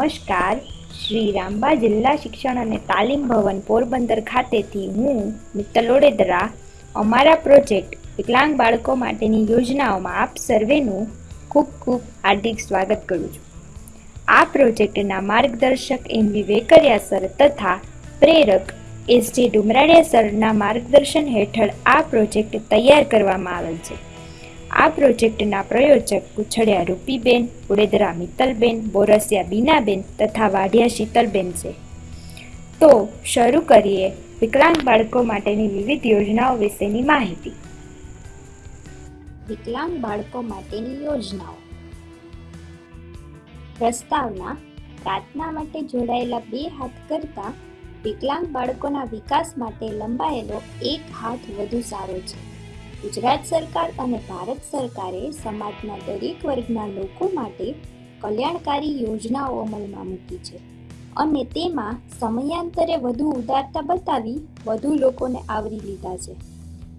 નમસ્કાર. શ્રી રામબા જિલ્લા શિક્ષણ અને તાલીમ ભવન પોરબંદર ખાતેથી હું મિત્તલ ઓડેદરા અમારા પ્રોજેક્ટ વિકલાંગ બાળકો માટેની યોજનાઓમાં આપ સર્વેનું ખૂબ ખૂબ હાર્દિક સ્વાગત કરું છું. આ પ્રોજેક્ટના માર્ગદર્શક એમ વી વેકરિયા સર તથા પ્રેરક એસ જે ડુમરાડિયા સરના માર્ગદર્શન હેઠળ આ પ્રોજેક્ટ તૈયાર કરવામાં આવેલ છે. આ પ્રોજેક્ટના પ્રયોજક કુછડિયા રૂપીબેન, ઉડેદરા મિત્તલબેન, બોરસિયા બીનાબેન તથા વાઢિયા શીતલબેન છે. તો શરૂ કરીએ વિકલાંગ બાળકો માટેની વિવિધ યોજનાઓ વિશેની માહિતી. વિકલાંગ બાળકો માટેની યોજનાઓ. પ્રસ્તાવના, પ્રાર્થના માટે જોડાયેલા બે હાથ કરતા વિકલાંગ બાળકોના વિકાસ માટે લંબાયેલો એક હાથ વધુ સારો છે. ગુજરાત સરકાર અને ભારત સરકારે સમાજના દરેક વર્ગના લોકો માટે કલ્યાણકારી યોજનાઓ અમલમાં મૂકી છે. અને તેમાં સમયાંતરે વધુ ઉદારતા બતાવી વધુ લોકોને આવરી લીધા છે.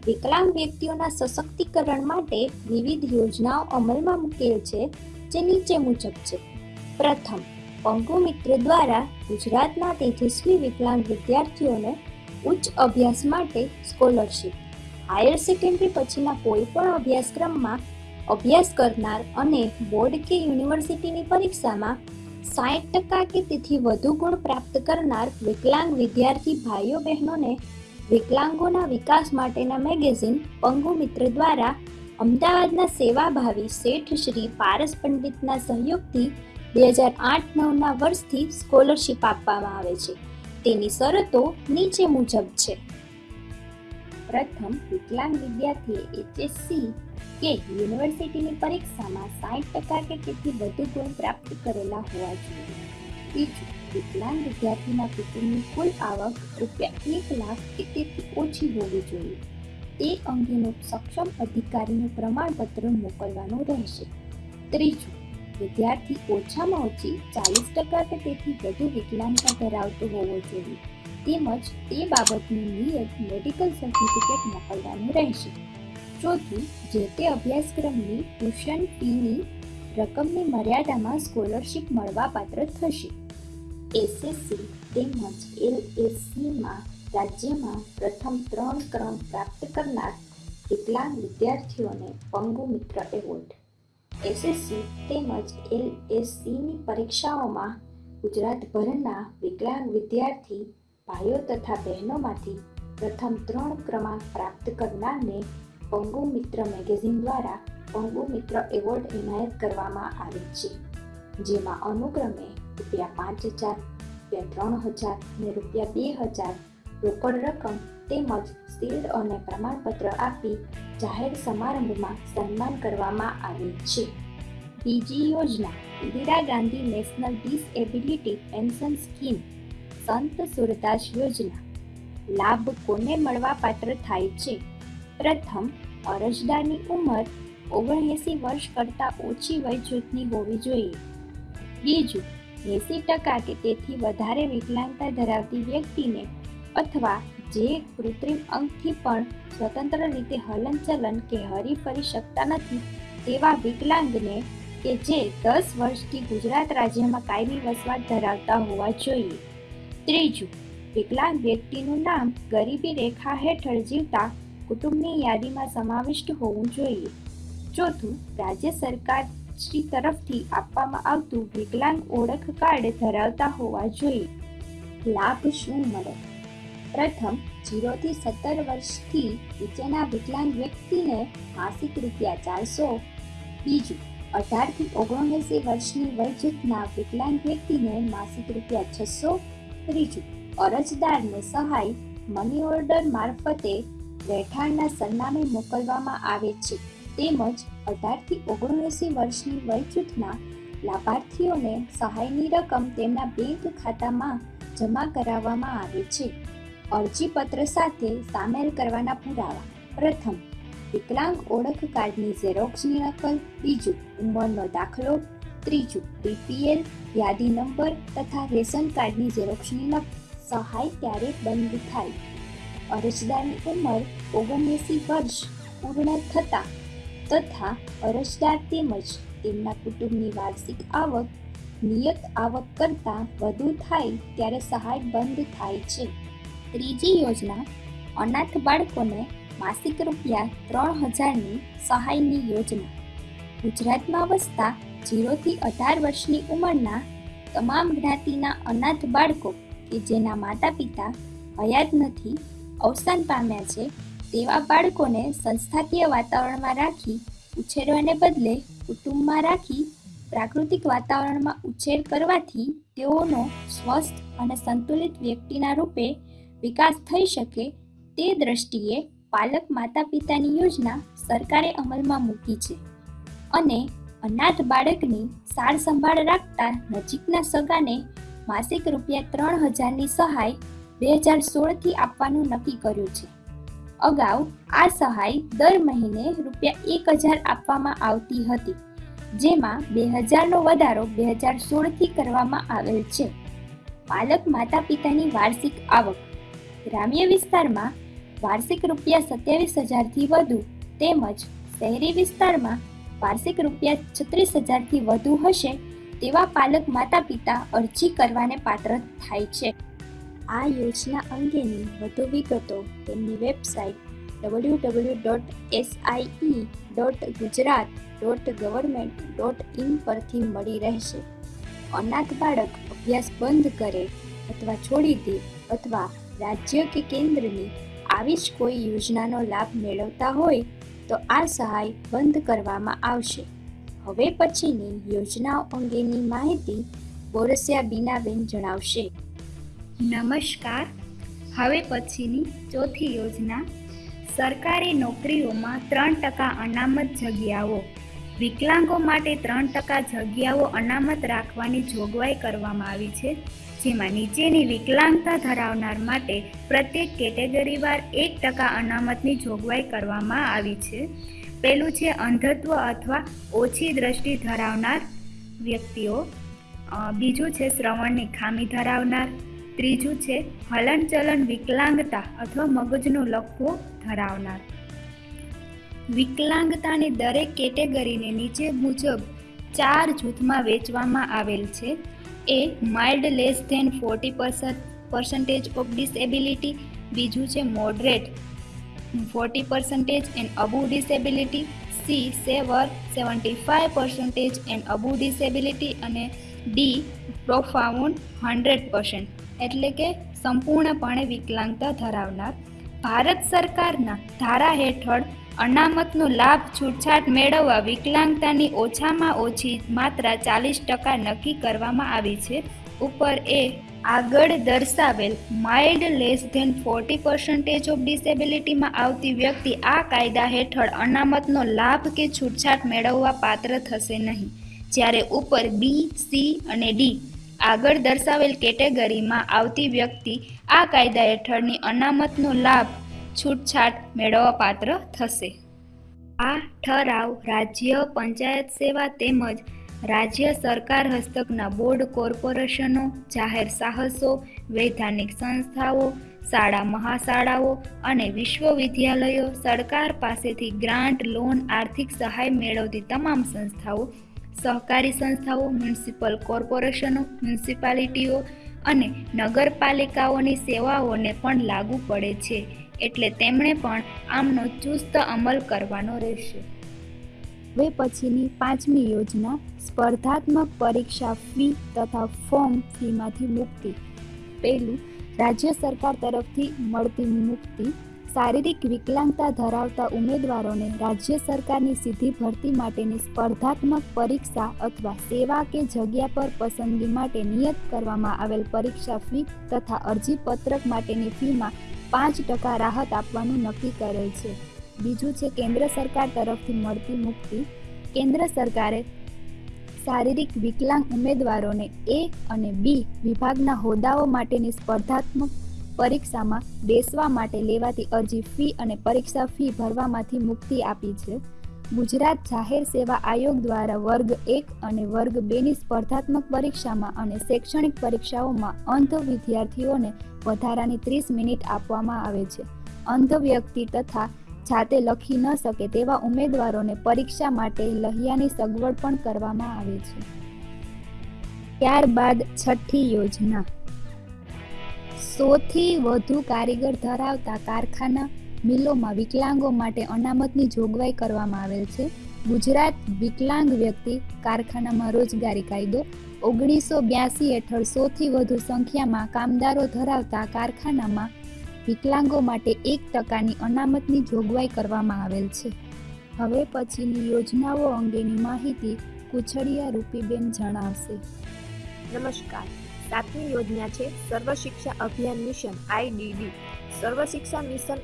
વિકલાંગ વ્યક્તિઓના સશક્તિકરણ માટે વિવિધ યોજનાઓ અમલમાં મૂકેલ છે, જે નીચે મુજબ છે. પ્રથમ, પંગુ મિત્ર દ્વારા ગુજરાતના તેજસ્વી વિકલાંગ વિદ્યાર્થીઓને ઉચ્ચ અભ્યાસ માટે સ્કોલરશિપ હાયર સેકન્ડરી પછીના કોઈ પણ અભ્યાસક્રમમાં અભ્યાસ કરનાર અને બોર્ડ કે યુનિવર્સિટીની પરીક્ષામાં સાઠ ટકા કે તેથી વધુ ગુણ પ્રાપ્ત કરનાર વિકલાંગ વિદ્યાર્થી ભાઈઓ બહેનોને વિકલાંગોના વિકાસ માટેના મેગેઝિન પંગુ મિત્ર દ્વારા અમદાવાદના સેવાભાવી શેઠ શ્રી પારસ પંડિતના સહયોગથી બે હજાર આઠ નવના વર્ષથી સ્કોલરશિપ આપવામાં આવે છે. તેની શરતો નીચે મુજબ છે. પ્રથમ વિકલાંગ વિદ્યાર્થીએ એચએસસી કે યુનિવર્સિટીની પરીક્ષામાં સાઠ ટકા કે તેથી વધુ ગુણ પ્રાપ્ત કરેલા હોવા જોઈએ. બીજું, વિકલાંગ વિદ્યાર્થીના કુટુંબની કુલ આવક રૂપિયા એક લાખ કે તેથી ઓછી હોવી જોઈએ. તે અંગેનું સક્ષમ અધિકારીનું પ્રમાણપત્ર મોકલવાનું રહેશે. ત્રીજું, વિદ્યાર્થી ઓછામાં ઓછી ચાલીસ ટકા કે તેથી વધુ વિકલાંગતા ધરાવતો હોવો જોઈએ. તેમજ તે બાબતનું નિયત મેડિકલ સર્ટિફિકેટ મોકલવાનું રહેશે. ચોથું, જે તે અભ્યાસક્રમની ટ્યુશન ફીની રકમની મર્યાદામાં સ્કોલરશિપ મળવાપાત્ર થશે. એસએસસી તેમજ એલએસસીમાં રાજ્યમાં પ્રથમ ત્રણ ક્રમ પ્રાપ્ત કરનાર વિકલાંગ વિદ્યાર્થીઓને પંગુ મિત્ર એવોર્ડ? એસએસસી તેમજ એલએસસીની પરીક્ષાઓમાં ગુજરાતભરના વિકલાંગ વિદ્યાર્થી ભાઈઓ તથા બહેનોમાંથી પ્રથમ ત્રણ ક્રમાંક પ્રાપ્ત કરનારને પંગુ મિત્ર મેગેઝિન દ્વારા પંગુ મિત્ર એવોર્ડ એનાયત કરવામાં આવે છે, જેમાં અનુક્રમે રૂપિયા પાંચ હજાર, રૂપિયા ત્રણ હજાર અને રૂપિયા બે હજાર રોકડ રકમ તેમજ શિલ્ડ અને પ્રમાણપત્ર આપી જાહેર સમારંભમાં સન્માન કરવામાં આવે છે. બીજી યોજના Indira Gandhi national disability pension scheme Sant Surdas યોજના. લાભ કોને મળવા પાત્ર થાય છે? પ્રથમ, અરજદારની ઉંમર ઓગણએંસી વર્ષ કરતાં ઓછી વય જૂથની હોવી જોઈએ. બીજું, એંસી ટકા કે તેથી વધારે વિકલાંગતા ધરાવતી વ્યક્તિને અથવા જે કૃત્રિમ અંગથી પણ સ્વતંત્ર રીતે હલનચલન કે હરીફરી શકતા નથી, તેવા વિકલાંગને કે જે દસ વર્ષથી ગુજરાત રાજ્યમાં કાયમી વસવાટ ધરાવતા હોવા જોઈએ. ત્રીજું વિકલાંગ વ્યક્તિનું નામ ગરીબી રેખા હેઠળ જીવતા કુટુંબની યાદીમાં સમાવિષ્ટ હોવું જોઈએ. ચોથું, રાજ્ય સરકાર શ્રી તરફથી આપવામાં આવતું વિકલાંગ ઓળખ કાર્ડ ધરાવતા હોવા જોઈએ. લાભ શું મળે? પ્રથમ, જીરોથી સત્તર વર્ષથી નીચેના વિકલાંગ વ્યક્તિને માસિક રૂપિયા ચારસો. બીજું, અઢારથી ઓગણએંસી વર્ષની વય વિકલાંગ વ્યક્તિને માસિક રૂપિયા છસો. ત્રીજું અરજદારને સહાય મની ઓર્ડર મારફતે રહેઠાણના સરનામે મોકલવામાં આવે છે. તેમજ અઢારથી ઓગણએંસી વર્ષની વયજૂથના લાભાર્થીઓને સહાયની રકમ તેમના બેંક ખાતામાં જમા કરાવવામાં આવે છે. અરજીપત્ર સાથે સામેલ કરવાના પુરાવા. પ્રથમ, વિકલાંગ ઓળખ કાર્ડની ઝેરોક્ષની નકલ. બીજું, ઉંમરનો દાખલો. ત્રીજું બીપીએલ યાદી નંબર તથા રેશન કાર્ડની ઝેરોક્ષની લગ સહાય ત્યારે બંધ થાય. અરજદારની ઉંમર ઓગણએંસી વર્ષ પૂર્ણ થતાં તથા અરજદાર તેમજ તેમના કુટુંબની વાર્ષિક આવક, નિયત આવક કરતાં વધુ થાય ત્યારે સહાય બંધ થાય છે. ત્રીજી યોજના, અનાથ બાળકોને માસિક રૂપિયા ત્રણ હજારની સહાયની યોજના. ગુજરાતમાં વસતા જીરોથી અઢાર વર્ષની ઉંમરના તમામ જ્ઞાતિના અનાથ બાળકો કે જેના માતા પિતા હયાત નથી, અવસાન પામ્યા છે, તેવા બાળકોને સંસ્થાકીય વાતાવરણમાં રાખી, ઉછેરવાને બદલે કુટુંબમાં રાખી, પ્રાકૃતિક વાતાવરણમાં ઉછેર કરવાથી તેઓનો સ્વસ્થ અને સંતુલિત વ્યક્તિના રૂપે વિકાસ થઈ શકે તે દ્રષ્ટિએ પાલક માતા પિતાની યોજના સરકારે અમલમાં મૂકી છે. અને અનાથ બાળકની સાર સંભાળ રાખતા નજીકના સગાને માસિક રૂપિયા ત્રણ હજારની સહાય બે હજાર સોળથી આપવાનું નક્કી કર્યું છે. અગાઉ આ સહાય દર મહિને રૂપિયા એક હજાર આપવામાં આવતી હતી, જેમાં બે હજારનો વધારો બે હજાર સોળથી કરવામાં આવેલ છે. પાલક માતા પિતાની વાર્ષિક આવક, ગ્રામ્ય વિસ્તારમાં વાર્ષિક રૂપિયા સત્યાવીસ હજારથી વધુ તેમજ શહેરી વિસ્તારમાં વાર્ષિક રૂપિયા છત્રીસ હજારથી વધુ હશે તેવા પાલક માતા પિતા અરજી કરવાને પાત્ર થાય છે. આ યોજના અંગેની વધુ વિગતો તેમની website W W dot SIE dot Gujarat dot government dot in પરથી મળી રહેશે. અનાથ બાળક અભ્યાસ બંધ કરે અથવા છોડી દે અથવા રાજ્ય કે કેન્દ્રની આવી જ કોઈ યોજનાનો લાભ મેળવતા હોય તો આ સહાય બંધ કરવામાં આવશે. હવે પછીની યોજનાઓ અંગેની માહિતી બોરસિયા બીનાબેન જણાવશે. નમસ્કાર. હવે પછીની ચોથી યોજના. સરકારી નોકરીઓમાં ત્રણ ટકા અનામત જગ્યાઓ. વિકલાંગો માટે ત્રણ ટકા જગ્યાઓ અનામત રાખવાની જોગવાઈ કરવામાં આવી છે. જેમાં નીચેની વિકલાંગતા ધરાવનાર માટે પ્રત્યેક કેટેગરીવાર એક ટકા અનામતની જોગવાઈ કરવામાં આવી છે. પહેલું છે અંધત્વ અથવા ઓછી દ્રષ્ટિ ધરાવનાર વ્યક્તિઓ. બીજું છે શ્રવણની ખામી ધરાવનાર. ત્રીજું છે હલનચલન, વિકલાંગતા અથવા મગજનો લખવું ધરાવનાર. વિકલાંગતાની દરેક કેટેગરીને નીચે મુજબ ચાર જૂથમાં વેચવામાં આવેલ છે. A mild less than forty percentage of disability બીજું છે moderate forty percentage and above disability C severe seventy five percentage and above disability અને ડી પ્રોફાઉન્ડ હંડ્રેડ પર્સન્ટ એટલે કે સંપૂર્ણપણે વિકલાંગતા ધરાવનાર. ભારત સરકારના ધારા હેઠળ અનામતનો લાભ છૂટછાટ મેળવવા વિકલાંગતાની ઓછામાં ઓછી માત્રા ચાલીસ ટકા નક્કી કરવામાં આવી છે. ઉપર એ આગળ દર્શાવેલ mild less than forty percentage of ડિસેબિલિટીમાં આવતી વ્યક્તિ આ કાયદા હેઠળ અનામતનો લાભ કે છૂટછાટ મેળવવા પાત્ર થશે નહીં. જ્યારે ઉપર બી, સી અને ડી આગળ દર્શાવેલ કેટેગરીમાં આવતી વ્યક્તિ આ કાયદા હેઠળની અનામતનો લાભ છૂટછાટ મેળવવા પાત્ર થશે. આ ઠરાવ રાજ્ય પંચાયત સેવા તેમજ રાજ્ય સરકાર હસ્તકના બોર્ડ કોર્પોરેશનો, જાહેર સાહસો, વૈધાનિક સંસ્થાઓ, શાળા મહાશાળાઓ અને વિશ્વવિદ્યાલયો સરકાર પાસેથી ગ્રાન્ટ, લોન, આર્થિક સહાય મેળવતી તમામ સંસ્થાઓ, સહકારી સંસ્થાઓ, મ્યુનિસિપલ કોર્પોરેશનો, મ્યુનિસિપાલિટીઓ અને નગરપાલિકાઓની સેવાઓને પણ લાગુ પડે છે. એટલે તેમણે પણ આમનો ચુસ્ત અમલ કરવાનો રહેશે. હવે પછીની પાંચમી યોજના સ્પર્ધાત્મક પરીક્ષા ફી તથા ફોર્મ ફીમાંથી મુક્તિ. પહેલું રાજ્ય સરકાર તરફથી મળતી મુક્તિ શારીરિક વિકલાંગતા ધરાવતા ઉમેદવારોને રાજ્ય સરકારની સીધી ભરતી માટેની સ્પર્ધાત્મક પરીક્ષા અથવા સેવા કે જગ્યા પર પસંદગી માટે નિયત કરવામાં આવેલ પરીક્ષા ફી તથા અરજી પત્રક માટેની ફીમાં પાંચ ટકા રાહત આપવાનું નક્કી કરેલ છે. બીજું છે, કેન્દ્ર સરકાર તરફથી મળતી મુક્તિ. કેન્દ્ર સરકારે શારીરિક વિકલાંગ ઉમેદવારોને એ અને બી વિભાગના હોદ્દાઓ માટેની સ્પર્ધાત્મક પરીક્ષામાં બેસવા માટે લેવાતી અરજી ફી અને પરીક્ષા ફી ભરવામાંથી મુક્તિ આપી છે. ગુજરાત જાહેર સેવા આયોગ દ્વારા વર્ગ એક અને વર્ગ બેની સ્પર્ધાત્મક પરીક્ષામાં અને શૈક્ષણિક પરીક્ષાઓમાં અંધ વિદ્યાર્થીઓને વધારાની ત્રીસ મિનિટ આપવામાં આવે છે. અંધ વ્યક્તિ તથા જાતે લખી ન શકે તેવા ઉમેદવારોને પરીક્ષા માટે લહિયાની સગવડ પણ કરવામાં આવે છે. ત્યારબાદ છઠ્ઠી યોજના. સોથી વધુ કારીગર ધરાવતા કારખાના મિલોમાં વિકલાંગો માટે અનામતની જોગવાઈ કરવામાં આવેલ છે. ગુજરાત વિકલાંગ વ્યક્તિ કારખાનામાં રોજગારી કાયદો. ઓગણીસો બ્યાસી હેઠળ સોથી વધુ સંખ્યામાં કામદારો ધરાવતા કારખાનામાં વિકલાંગો માટે એક ટકાની અનામતની જોગવાઈ કરવામાં આવેલ છે. હવે પછીની યોજનાઓ અંગેની માહિતી કુછડિયા રૂપીબેન જણાવશે. નમસ્કાર. સાતમી યોજના છે Sarva Shiksha Abhiyan mission IDD Sarva Shiksha mission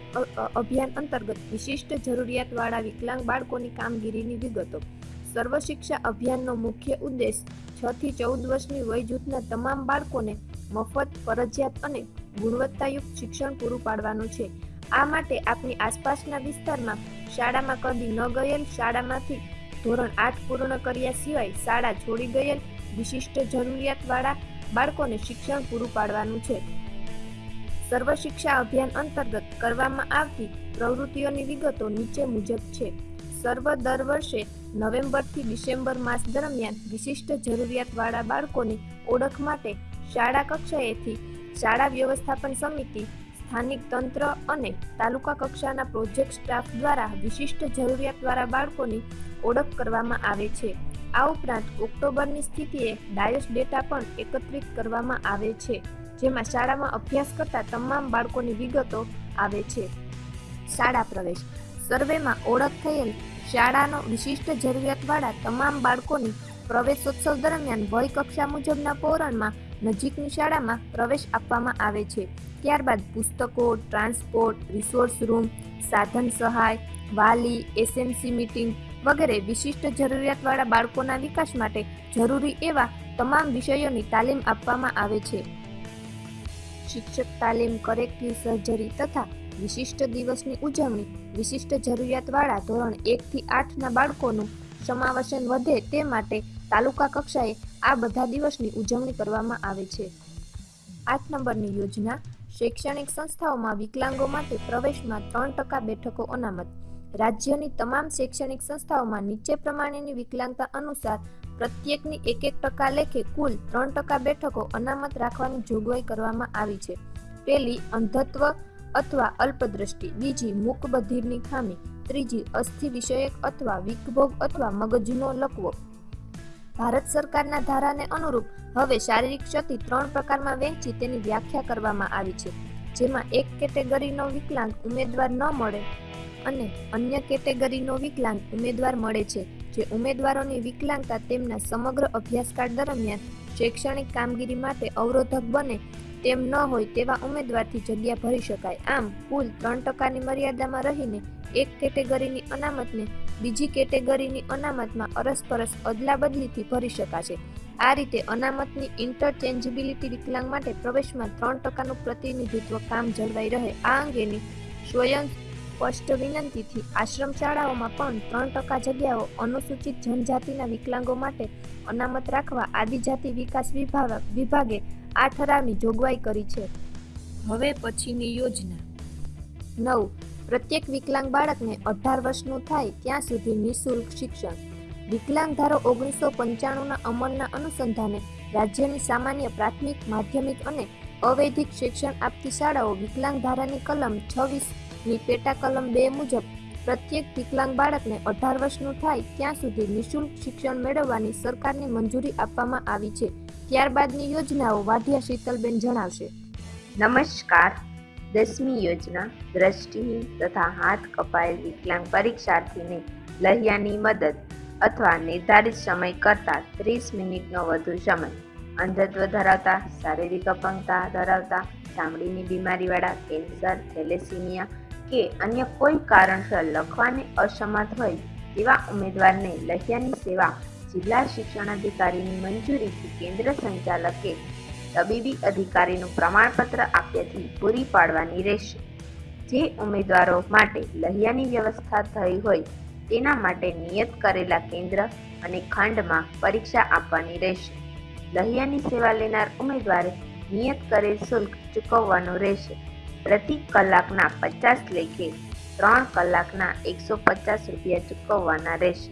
અભિયાન અંતર્ગત વિશિષ્ટ જરૂરિયાતવાળા વિકલાંગ બાળકોની કામગીરીની વિગતો. સર્વ શિક્ષા અભિયાનનો મુખ્ય ઉદ્દેશ છ થી ચૌદ વર્ષની વય જૂથના તમામ બાળકોને મફત, ફરજિયાત અને ગુણવત્તાયુક્ત શિક્ષણ પૂરું પાડવાનું છે. આ માટે આપની આસપાસના વિસ્તારમાં શાળામાં કદી ન ગયેલ શાળામાંથી ધોરણ આઠ પૂર્ણ કર્યા સિવાય શાળા છોડી ગયેલ વિશિષ્ટ જરૂરિયાતવાળા બાળકોને શિક્ષણ પૂરું પાડવાનું છે. સર્વ શિક્ષા અભિયાન અંતર્ગત કરવામાં આવતી પ્રવૃત્તિઓની વિગતો નીચે મુજબ છે. સર્વ દર વર્ષે નવેમ્બરથી ડિસેમ્બર માસ દરમિયાન વિશિષ્ટ જરૂરિયાતવાળા બાળકોની ઓળખ માટે શાળા કક્ષાએથી શાળા વ્યવસ્થાપન સમિતિ, સ્થાનિક તંત્ર અને તાલુકા કક્ષાના પ્રોજેક્ટ સ્ટાફ દ્વારા વિશિષ્ટ જરૂરિયાતવાળા બાળકોની ઓળખ કરવામાં આવે છે. આ ઉપરાંત ઓક્ટોબરની સ્થિતિએ ડાયસ ડેટા પણ એકત્રિત કરવામાં આવે છે. જેમાં શાળામાં અભ્યાસ કરતા તમામ બાળકોની વિગતો આવે છે. શાળા પ્રવેશ. સર્વેમાં ઓળખ થયેલ શાળાનો વિશિષ્ટ જરૂરિયાતવાળા તમામ બાળકોની પ્રવેશોત્સવ દરમિયાન વય કક્ષા મુજબના પોરણમાં નજીકની શાળામાં પ્રવેશ આપવામાં આવે છે. ત્યારબાદ પુસ્તકો, ટ્રાન્સપોર્ટ, રિસોર્સ રૂમ, સાધન સહાય, વાલી એસએમસી મીટિંગ વગેરે વિશિષ્ટ જરૂરિયાતવાળા બાળકોના વિકાસ માટે જરૂરી એવા તમામ વિષયોની તાલીમ આપવામાં આવે છે. શિક્ષક તાલીમ કરેક્ટિવ સર્જરી તથા વિશિષ્ટ દિવસની ઉજવણી, વિશિષ્ટ જરૂરિયાતવાળા ધોરણ એકથી આઠના બાળકોનું સમાવેશન વધે તે માટે તાલુકા કક્ષાએ આ બધા દિવસની ઉજવણી કરવામાં આવે છે. આઠ નંબરની યોજના, શૈક્ષણિક સંસ્થાઓમાં વિકલાંગો માટે પ્રવેશમાં ત્રણ ટકા બેઠકો અનામત. રાજ્યની તમામ શૈક્ષણિક સંસ્થાઓમાં નીચે પ્રમાણેની વિકલાંગતા અનુસાર પ્રત્યેકની એક એક ટકા લેખે કુલ ત્રણ ટકા બેઠકો અનામત રાખવાની જોગવાઈ કરવામાં આવી છે. પહેલી, અંધત્વ અથવા અલ્પદ્રષ્ટિ. બીજી, મૂકબધિરની ખામી. ત્રીજી, અસ્થિ વિષયક અથવા વિકભોગ અથવા મગજનો લકવો. ભારત સરકારના ધારાને અનુરૂપ હવે શારીરિક ક્ષતિ ત્રણ પ્રકારમાં વહેંચી તેની વ્યાખ્યા કરવામાં આવી છે. જેમાં એક કેટેગરીનો વિકલાંગ ઉમેદવાર ન મળે અને અન્ય કેટેગરીનો વિકલાંગ ઉમેદવાર મળે છે, જે ઉમેદવારોની વિકલાંગતા તેમના સમગ્ર અભ્યાસકાળ દરમિયાન શૈક્ષણિક કામગીરી માટે અવરોધક બને તેમ ન હોય તેવા ઉમેદવારથી જગ્યા ભરી શકાય. આમ, કુલ ત્રણ ટકાની મર્યાદામાં રહીને એક કેટેગરીની અનામતને બીજી કેટેગરીની અનામતમાં અરસપરસ અદલાબદલીથી ભરી શકાશે. આ રીતે અનામતની ઇન્ટરચેન્જિબિલિટી વિકલાંગ માટે પ્રવેશમાં ત્રણ ટકાનું પ્રતિનિધિત્વ કામ જળવાઈ રહે. આ અંગેની સ્વયં સ્પષ્ટ વિનંતીથી આશ્રમ શાળાઓમાં પણ ત્રણ ટકા જગ્યાઓ અનુસૂચિત જનજાતિના વિકલાંગો માટે અનામત રાખવા આદિજાતિ વિકાસ વિભાગ વિભાગે આ ઠરાવની જોગવાઈ કરી છે. હવે પછીની યોજના. નવ. પ્રત્યેક વિકલાંગ બાળકને અઢાર વર્ષનું થાય ત્યાં સુધી નિઃશુલ્ક શિક્ષણ. વિકલાંગ ધારો ઓગણીસો પંચાણુંના અમલના અનુસંધાને રાજ્યની સામાન્ય પ્રાથમિક, માધ્યમિક અને અવૈધિક શિક્ષણ આપતી શાળાઓ વિકલાંગ ધારાની કલમ છવ્વીસ ની પેટા કલમ બે મુજબ, પ્રત્યેક વિકલાંગ બાળકને અઢાર વર્ષનું થાય ત્યાં સુધી નિઃશુલ્ક શિક્ષણ મેળવવાની સરકારની મંજૂરી આપવામાં આવી છે. ત્યારબાદની યોજનાઓ વાઢિયા શીતલબેન જણાવશે. નમસ્કાર. દસમી યોજના દ્રષ્ટિહીન તથા હાથ કપાયેલ વિકલાંગ પરીક્ષાર્થીને લહિયાની મદદ અથવા નિર્ધારિત સમય કરતાં ત્રીસ મિનિટનો વધુ સમય, અંધત્વ ધરાવતા, શારીરિક અપંગતા ધરાવતા, ચામડીની બીમારીવાળા, કેન્સર, થેલેસીમિયા કે અન્ય કોઈ કારણસર લખવાને અસમર્થ હોય તેવા ઉમેદવારને લહિયાની સેવા જિલ્લા શિક્ષણાધિકારીની મંજૂરીથી કેન્દ્ર સંચાલકે તબીબી અધિકારીનું પ્રમાણપત્ર આપ્યાથી પૂરી પાડવાની રહેશે. જે ઉમેદવારો માટે લહિયાની વ્યવસ્થા થઈ હોય તેના માટે નિયત કરેલા કેન્દ્ર અને ખંડમાં પરીક્ષા આપવાની રહેશે. લહિયાની સેવા લેનાર ઉમેદવારે નિયત કરેલ શુલ્ક ચૂકવવાનું રહેશે. પ્રતિ કલાકના પચાસ લેખે ત્રણ કલાકના એકસો પચાસ રૂપિયા ચૂકવવાના રહેશે.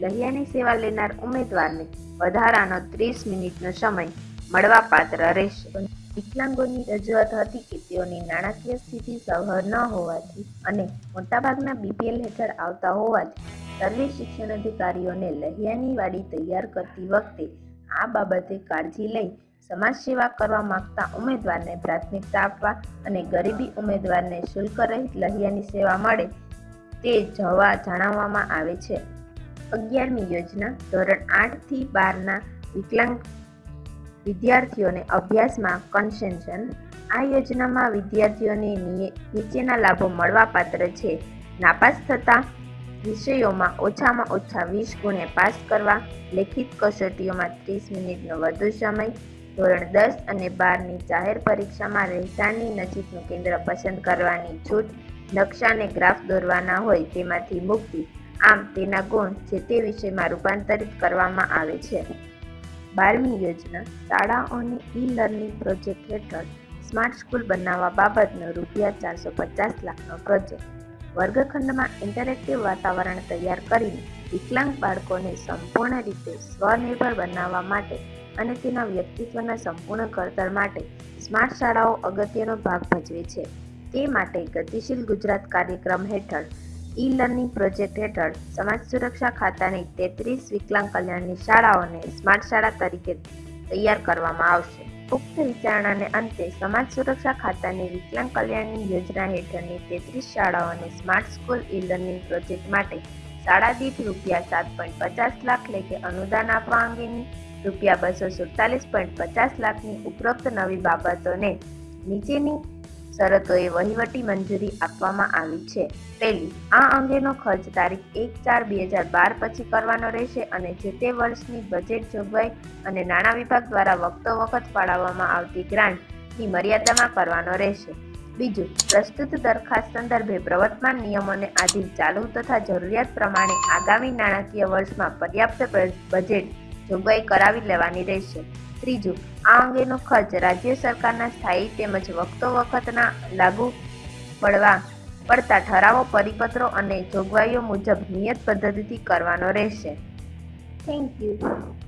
લહિયાની સેવા લેનાર ઉમેદવારને વધારાનો ત્રીસ મિનિટનો સમય મળવાપાત્ર રહેશે. વિકલાંગોની રજૂઆત હતી કે તેઓની નાણાકીય સ્થિતિ સહર ન હોવાથી અને મોટાભાગના બીપીએલ હેઠળ આવતા હોવાથી સર્વે શિક્ષણ અધિકારીઓને લહિયાની વાડી તૈયાર કરતી વખતે આ બાબતે કાળજી લઈ સમાજ સેવા કરવા માંગતા ઉમેદવારને પ્રાથમિકતા આપવા અને ગરીબી ઉમેદવારને શુલ્ક રહિત લહિયાની સેવા મળે તે જવા જણાવવામાં આવે છે. અગિયારમી યોજના ધોરણ આઠથી બારના વિકલાંગ વિદ્યાર્થીઓને અભ્યાસમાં કન્સેન્શન આ યોજનામાં વિદ્યાર્થીઓને નીચેના લાભો મળવાપાત્ર છે. નાપાસ થતા વિષયોમાં ઓછામાં ઓછા વીસ ગુણે પાસ કરવા, લેખિત કસોટીઓમાં ત્રીસ મિનિટનો વધુ સમય ધોરણ દસ અને બારની જાહેર પરીક્ષામાં રહેઠાણની નજીકનું કેન્દ્ર પસંદ કરવાની છૂટ નકશા અને ગ્રાફ દોરવાના હોય તેમાંથી મુક્તિ. આમ તેના ગુણ જે તે વિષયમાં રૂપાંતરિત કરવામાં આવે છે. બારમી યોજના, શાળાઓની ઈ લર્નિંગ પ્રોજેક્ટ હેઠળ સ્માર્ટ સ્કૂલ બનાવવા બાબતનો રૂપિયા ચારસો પચાસ લાખનો પ્રોજેક્ટ વર્ગખંડમાં ઇન્ટરેક્ટિવ વાતાવરણ તૈયાર કરીને વિકલાંગ બાળકોને સંપૂર્ણ રીતે સ્વનિર્ભર બનાવવા માટે અને તેના વ્યક્તિત્વના સંપૂર્ણ ઘડતર માટે સ્માર્ટ શાળાઓ અગત્યનો ભાગ ભજવે છે. તે માટે ગતિશીલ ગુજરાત કાર્યક્રમ હેઠળ ઈ લર્નિંગ પ્રોજેક્ટ હેઠળ સમાજ સુરક્ષા ખાતાની તેત્રીસ વિકલાંગ કલ્યાણની શાળાઓને સ્માર્ટ શાળા તરીકે તૈયાર કરવામાં આવશે. ઉક્ત વિચારણાને અંતે સમાજ સુરક્ષા ખાતાની વિકલાંગ કલ્યાણની યોજના હેઠળની તેત્રીસ શાળાઓને smart school e learning project માટે શાળા દીઠ રૂપિયા સાત પોઈન્ટ પચાસ લાખ લેખે અનુદાન આપવા અંગેની રૂપિયા બસો સુડતાલીસ પોઈન્ટ પચાસ લાખની ઉપરોક્ત નવી બાબતોને નીચેની શરતોએ વહીવટી મંજૂરી આપવામાં આવી છે. પહેલી, આ અંગેનો ખર્ચ તારીખ એક ચાર બે હજાર બાર પછી કરવાનો રહેશે અને જે તે વર્ષની બજેટ જોગવાઈ અને નાણાં વિભાગ દ્વારા વખતો વખત ફાળવવામાં આવતી ગ્રાન્ટની મર્યાદામાં કરવાનો રહેશે. બીજું, પ્રસ્તુત દરખાસ્ત સંદર્ભે પ્રવર્તમાન નિયમોને આધીન ચાલુ તથા જરૂરિયાત પ્રમાણે આગામી નાણાકીય વર્ષમાં પર્યાપ્ત બજેટ જોગવાઈ કરાવી લેવાની રહેશે. ત્રીજું, આ અંગેનો ખર્ચ રાજ્ય સરકારના સ્થાયી તેમજ વખતો વખતના લાગુ પડવા પડતા ઠરાવો, પરિપત્રો અને જોગવાઈઓ મુજબ નિયત પદ્ધતિથી કરવાનો રહેશે. Thank you